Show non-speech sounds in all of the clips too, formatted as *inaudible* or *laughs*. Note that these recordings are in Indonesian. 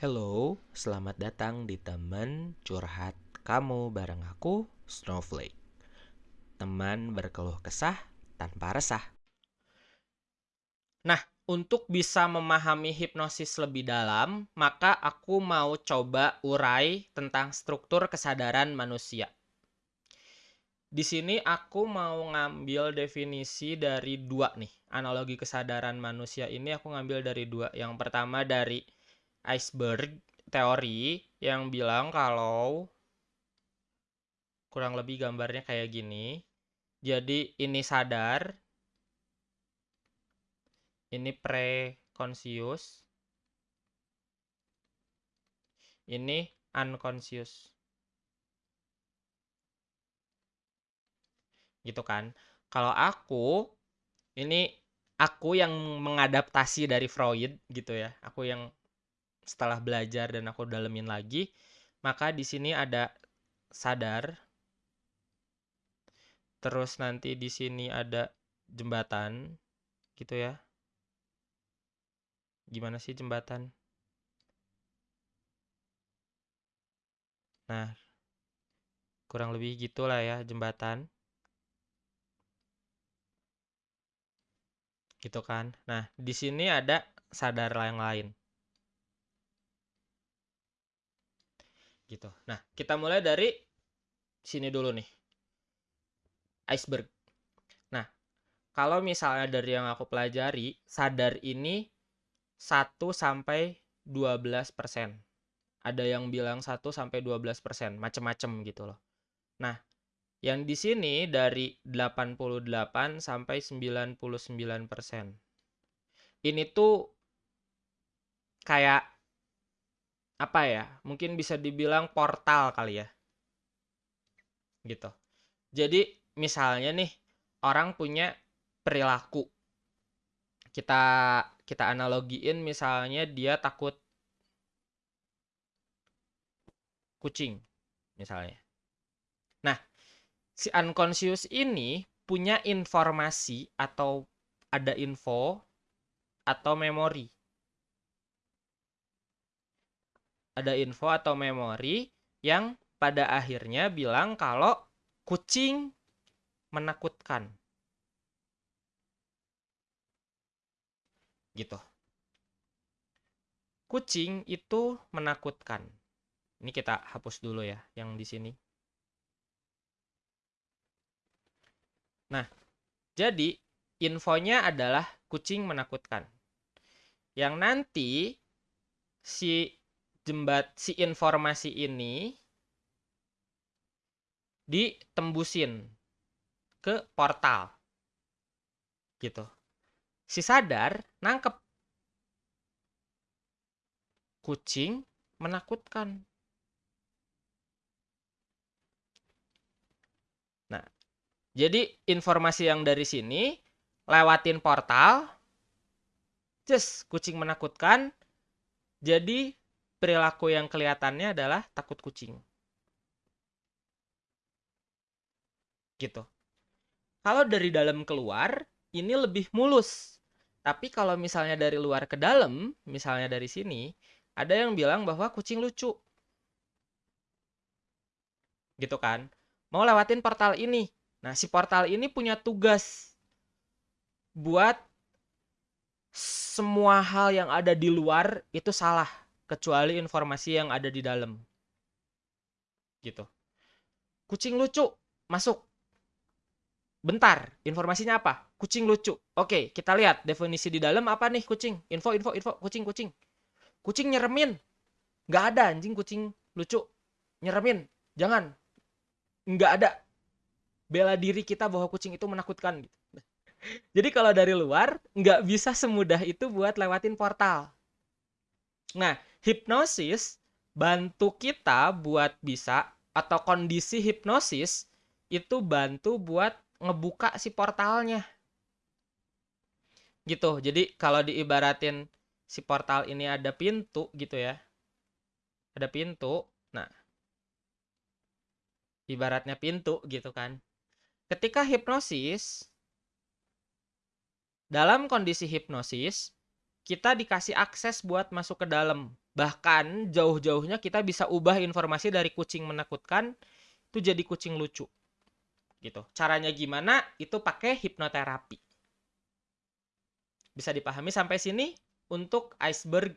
Hello, selamat datang di teman curhat kamu bareng aku, Snowflake. Teman berkeluh kesah tanpa resah. Nah, untuk bisa memahami hipnosis lebih dalam, maka aku mau coba urai tentang struktur kesadaran manusia. Di sini aku mau ngambil definisi dari dua nih. Analogi kesadaran manusia ini aku ngambil dari dua. Yang pertama dari iceberg teori yang bilang kalau kurang lebih gambarnya kayak gini. Jadi ini sadar, ini pre-conscious, ini unconscious. Gitu kan. Kalau aku ini aku yang mengadaptasi dari Freud gitu ya. Aku yang setelah belajar dan aku dalemin lagi, maka di sini ada sadar. Terus nanti di sini ada jembatan gitu ya. Gimana sih jembatan? Nah, kurang lebih gitulah ya jembatan. Gitu kan. Nah, di sini ada sadar yang lain. Gitu. Nah, kita mulai dari sini dulu nih. Iceberg. Nah, kalau misalnya dari yang aku pelajari, sadar ini 1 sampai 12%. Ada yang bilang 1 sampai 12%, macem-macem gitu loh. Nah, yang di sini dari 88 sampai 99%. Ini tuh kayak apa ya mungkin bisa dibilang portal kali ya. Gitu. Jadi misalnya nih orang punya perilaku. Kita kita analogiin misalnya dia takut kucing misalnya. Nah si unconscious ini punya informasi atau ada info atau memori ada info atau memori yang pada akhirnya bilang kalau kucing menakutkan. Gitu. Kucing itu menakutkan. Ini kita hapus dulu ya yang di sini. Nah, jadi infonya adalah kucing menakutkan. Yang nanti si jembat si informasi ini ditembusin ke portal. Gitu. Si sadar nangkep. Kucing menakutkan. Nah jadi informasi yang dari sini lewatin portal just kucing menakutkan jadi perilaku yang kelihatannya adalah takut kucing. Gitu. Kalau dari dalam keluar, ini lebih mulus. Tapi kalau misalnya dari luar ke dalam, misalnya dari sini, ada yang bilang bahwa kucing lucu. Gitu kan? Mau lewatin portal ini. Nah, si portal ini punya tugas buat semua hal yang ada di luar itu salah kecuali informasi yang ada di dalam. Gitu. Kucing lucu, masuk. Bentar, informasinya apa? Kucing lucu. Oke, kita lihat definisi di dalam apa nih kucing? Info, info, info, kucing, kucing. Kucing nyeremin. Nggak ada anjing kucing lucu. Nyeremin. Jangan. Nggak ada. Bela diri kita bahwa kucing itu menakutkan. Gitu. *laughs* Jadi kalau dari luar, nggak bisa semudah itu buat lewatin portal. Nah, hipnosis bantu kita buat bisa atau kondisi hipnosis itu bantu buat ngebuka si portalnya. Gitu. Jadi kalau diibaratin si portal ini ada pintu gitu ya. Ada pintu. Nah, ibaratnya pintu gitu kan. Ketika hipnosis dalam kondisi hipnosis kita dikasih akses buat masuk ke dalam. Bahkan jauh-jauhnya kita bisa ubah informasi dari kucing menakutkan itu jadi kucing lucu. Gitu. Caranya gimana? Itu pakai hipnoterapi. Bisa dipahami sampai sini untuk iceberg-nya.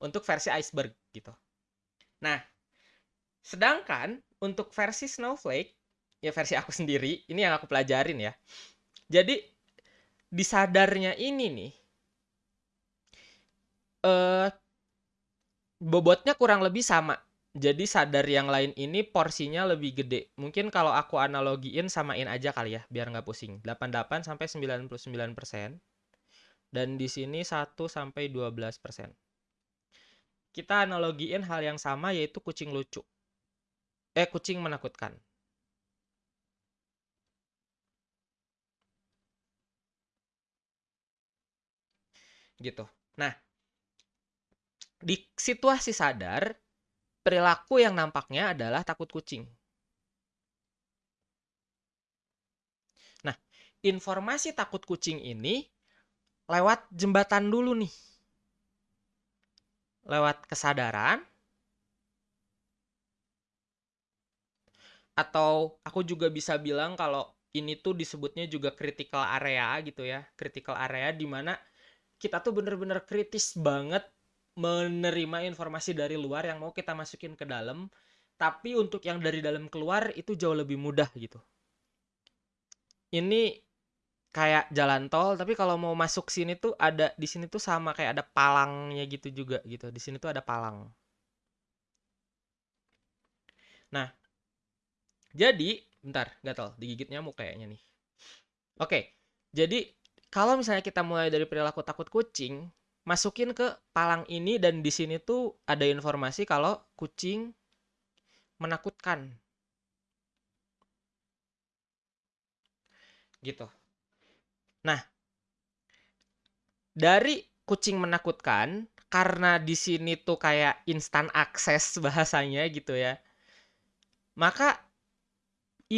Untuk versi iceberg gitu. Nah, sedangkan untuk versi snowflake ya versi aku *laughs* sendiri, ini yang aku pelajarin ya. Jadi di sadarnya ini nih eh bobotnya kurang lebih sama. Jadi sadar yang lain ini porsinya lebih gede. Mungkin kalau aku analogiin samain aja kali ya, biar nggak pusing. 88 sampai 99%. Dan di sini 1 sampai 12%. Kita analogiin hal yang sama yaitu kucing lucu. Eh, kucing menakutkan. Gitu. Nah, di situasi sadar, perilaku yang nampaknya adalah takut kucing. Nah, informasi takut kucing ini lewat jembatan dulu nih. Lewat kesadaran, atau aku juga bisa bilang kalau ini tuh disebutnya juga critical area gitu ya critical area di mana kita tuh bener-bener kritis banget menerima informasi dari luar yang mau kita masukin ke dalam. Tapi untuk yang dari dalam keluar itu jauh lebih mudah gitu. Ini kayak jalan tol tapi kalau mau masuk sini tuh ada di sini tuh sama kayak ada palangnya gitu juga gitu. Di sini tuh ada palang. Nah jadi bentar gatal digigit nyamuk kayaknya nih. Oke jadi kalau misalnya kita mulai dari perilaku takut kucing masukin ke palang ini dan di sini tuh ada informasi kalau kucing menakutkan. Gitu. Nah, dari kucing menakutkan karena di sini tuh kayak instan akses *laughs* bahasanya gitu ya. Maka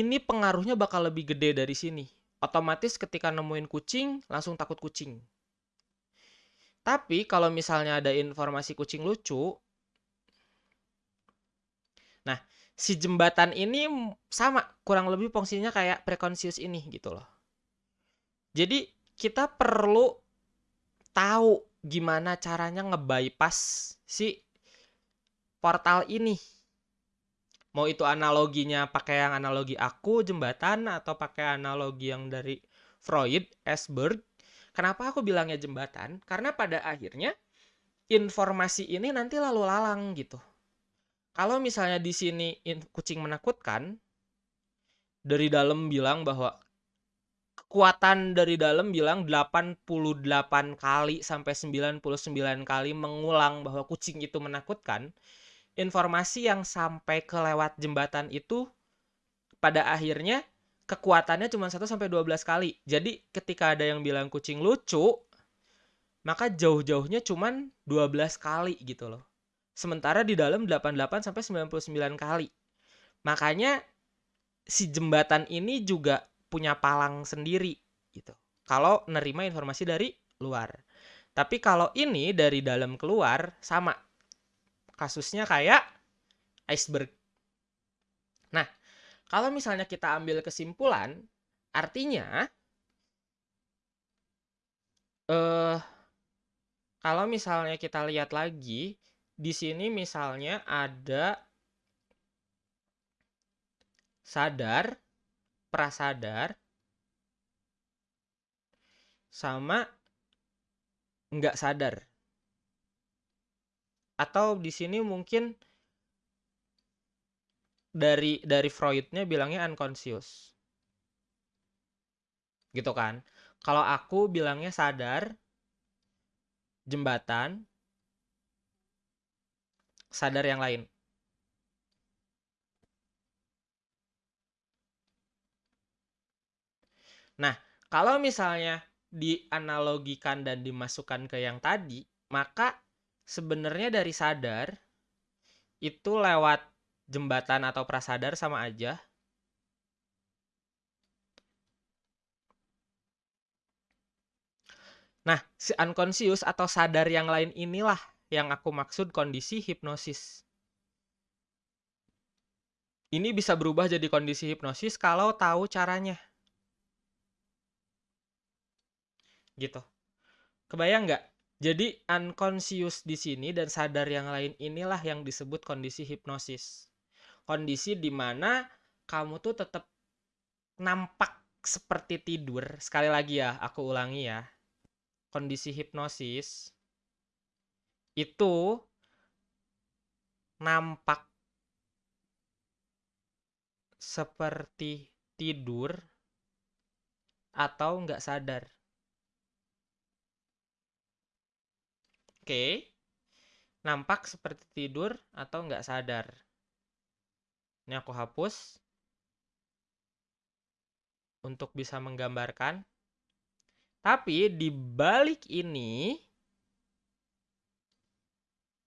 ini pengaruhnya bakal lebih gede dari sini. Otomatis ketika nemuin kucing langsung takut kucing tapi kalau misalnya ada informasi kucing lucu, nah si jembatan ini sama kurang lebih fungsinya kayak preconscious ini gitu loh. Jadi kita perlu tahu gimana caranya ngebypass si portal ini. Mau itu analoginya pakai yang analogi aku jembatan atau pakai analogi yang dari Freud, Esberg Kenapa aku bilangnya jembatan? Karena pada akhirnya informasi ini nanti lalu lalang gitu. Kalau misalnya di sini kucing menakutkan, dari dalam bilang bahwa kekuatan dari dalam bilang 88 kali sampai 99 kali mengulang bahwa kucing itu menakutkan, informasi yang sampai ke lewat jembatan itu pada akhirnya kekuatannya cuma 1 sampai 12 kali. Jadi ketika ada yang bilang kucing lucu, maka jauh-jauhnya cuma 12 kali gitu loh. Sementara di dalam 88 sampai 99 kali. Makanya si jembatan ini juga punya palang sendiri gitu. Kalau nerima informasi dari luar. Tapi kalau ini dari dalam keluar sama. Kasusnya kayak iceberg kalau misalnya kita ambil kesimpulan, artinya eh kalau misalnya kita lihat lagi di sini misalnya ada sadar, prasadar sama nggak sadar. Atau di sini mungkin dari dari Freudnya bilangnya unconscious. Gitu kan? Kalau aku bilangnya sadar jembatan sadar yang lain. Nah kalau misalnya dianalogikan dan dimasukkan ke yang tadi maka sebenarnya dari sadar itu lewat jembatan atau prasadar sama aja. Nah, si unconscious atau sadar yang lain inilah yang aku maksud kondisi hipnosis. Ini bisa berubah jadi kondisi hipnosis kalau tahu caranya. Gitu. Kebayang nggak? Jadi unconscious di sini dan sadar yang lain inilah yang disebut kondisi hipnosis. Kondisi di mana kamu tuh tetap nampak seperti tidur. Sekali lagi ya, aku ulangi ya. Kondisi hipnosis itu nampak seperti tidur atau nggak sadar. Oke, nampak seperti tidur atau nggak sadar. Ini aku hapus untuk bisa menggambarkan. Tapi di balik ini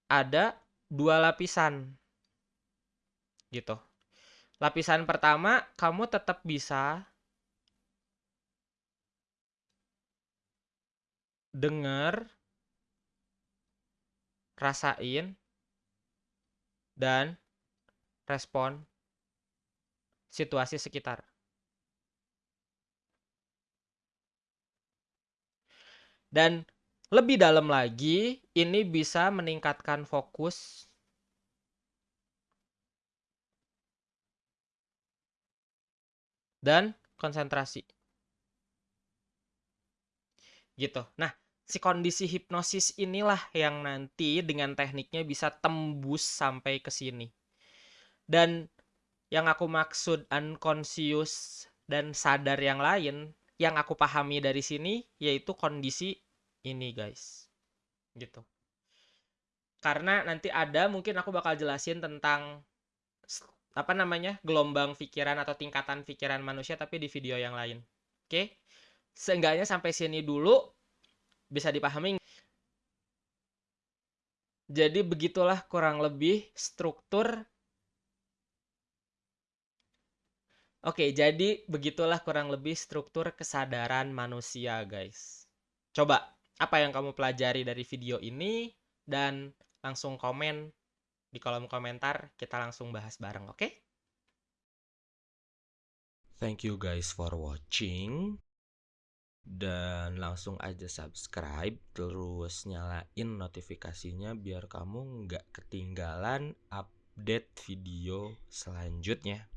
ada dua lapisan. Gitu. Lapisan pertama, kamu tetap bisa dengar, rasain, dan respon situasi sekitar. Dan lebih dalam lagi, ini bisa meningkatkan fokus dan konsentrasi. Gitu. Nah, si kondisi hipnosis inilah yang nanti dengan tekniknya bisa tembus sampai ke sini. Dan yang aku maksud unconscious dan sadar yang lain, yang aku pahami dari sini yaitu kondisi ini guys. Gitu. Karena nanti ada mungkin aku bakal jelasin tentang apa namanya gelombang pikiran atau tingkatan pikiran manusia tapi di video yang lain. Oke? Seenggaknya sampai sini dulu bisa dipahami jadi begitulah kurang lebih struktur Oke, jadi begitulah kurang lebih struktur kesadaran manusia, guys. Coba apa yang kamu pelajari dari video ini dan langsung komen di kolom komentar kita langsung bahas bareng oke okay? thank you guys for watching dan langsung aja subscribe terus nyalain notifikasinya biar kamu nggak ketinggalan update video selanjutnya